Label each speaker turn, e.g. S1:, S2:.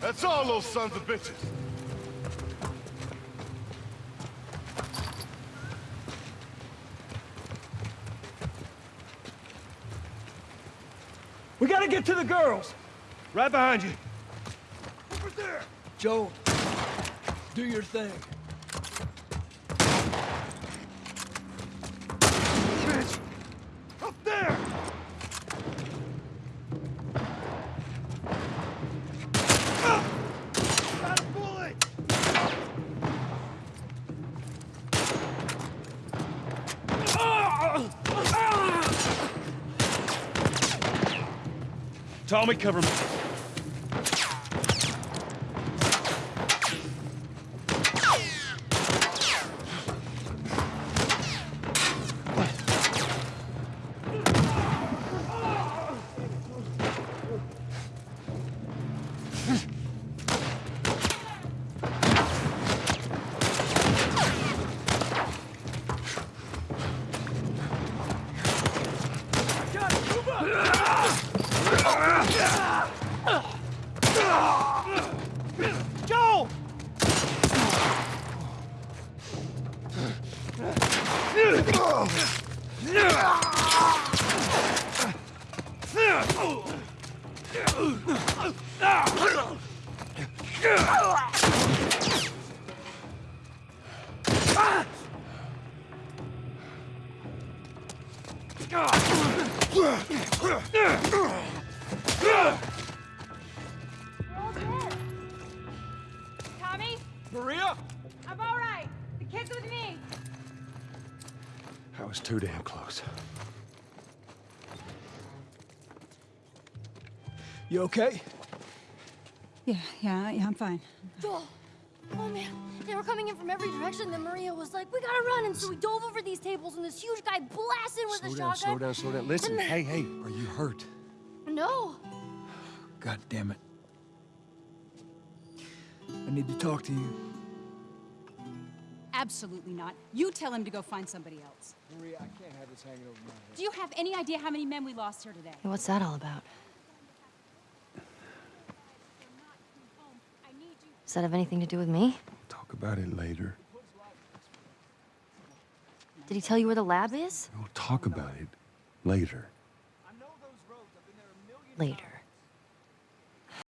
S1: That's all those sons of bitches.
S2: We gotta get to the girls! Right behind you.
S1: Over there!
S3: Joe, do your thing.
S1: Bitch! Up there!
S2: Tommy, cover me.
S4: Tommy?
S2: That was too damn close.
S3: You okay?
S5: Yeah, yeah, yeah, I'm fine.
S6: Joel. Oh man, they were coming in from every direction. Then Maria was like, "We gotta run!" And so we dove over these tables, and this huge guy blasted with
S7: Slow
S6: a
S7: down,
S6: shotgun.
S7: slow down, slow down. Listen,
S6: And-
S7: hey, hey, are you hurt?
S6: No.
S3: God damn it. I need to talk to you.
S5: Absolutely not. You tell him to go find somebody else.
S3: Maria, I can't have this hanging over my head.
S5: Do you have any idea how many men we lost here today?
S6: Hey, what's that all about? Does that have anything to do with me?
S7: Talk about it later.
S6: Did he tell you where the lab is?
S7: We'll talk about it later.
S6: Later.